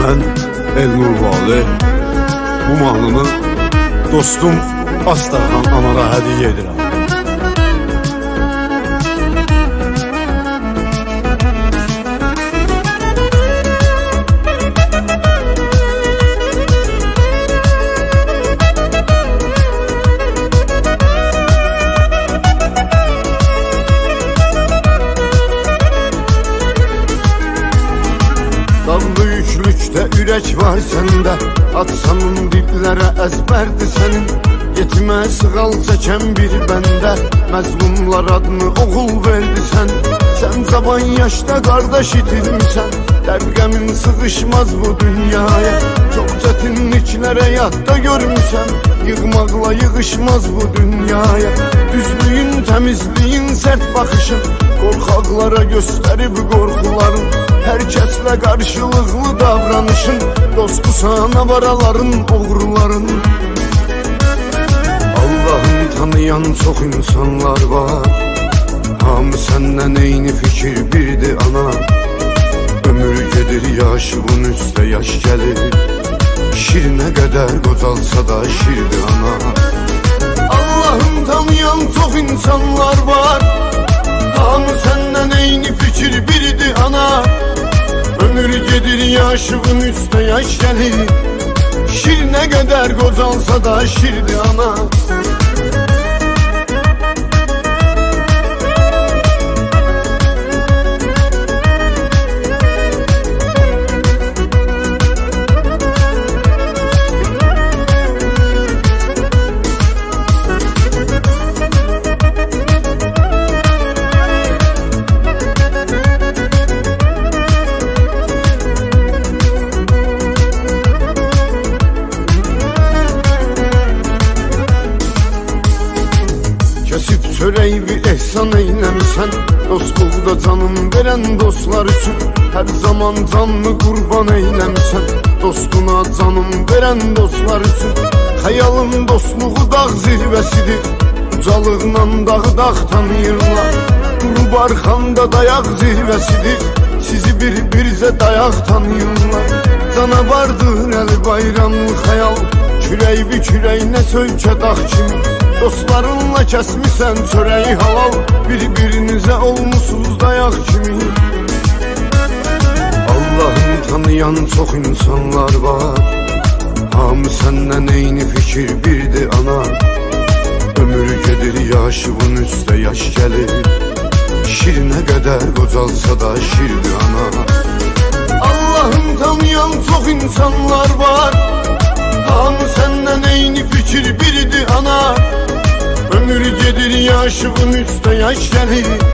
Ben Elnur Vali. Bu mahnını dostum Astarhan Anara hediye edirəm. Sandığı yüklükdə ürək var səndə Atsanın dillərə əzbərdir sənin. Yetimə sığal çəkən bir bəndə Məzlumlar adını oğul verdi sən. Sən cavan yaşda qardaş itirmisən Dəvqəmin sığışmaz bu dünyaya. Çox çətinliklərə yadda görmüsən Yığmaqla yığışmaz bu dünyaya. Düzlüyün, təmizliyin, sərt baxışın Qorxaqlara göstərib qorxuların Hər kəslə qarşılıqlı davranışın Dostu sana varaların, oğruların Allah'ın tanıyan çox insanlar var. Hamı səndən eyni fikir birdi ana. Ömür gedir yaşımın üstə yaş gəlir Şir nə qədər qocalsa da şirdi ana Ömür gedir yaşımın üstə yaş gəlir Şir nə qədər qocalsa da şirdi ana Çörəyi bir ehsan eyləmisən Dostluqda canım verən dostlar üçün Hər zaman canını qurban eyləmisən Dostuna canım verən dostlar üçün Xəyalın dostluğu dağ zirvəsidir Ucalıqla dağı dağ tanıyırlar. Durub arxanda dayaq zirvəsidir Sizi bir-birizə dayaq tanıyırlar. Canavardır əli bayramlı xəyal Kürək bir kürəyinə söykə dağ kimi Dostlarınla kəsmisən çörəyi halal Bir-birinizə olmusunuz dayaq kimi. Allah'ın tanıyan çox insanlar var Hamı səndən eyni fikir birdi ana. Ömür gedir yaşımın üstə yaş gəlir. Şir nə qədər qocalsa da şirdi ana. Allah'ın tanıyan çox insanlar var birdi ana Ömür gedir yaşımın üstə yaş gəlir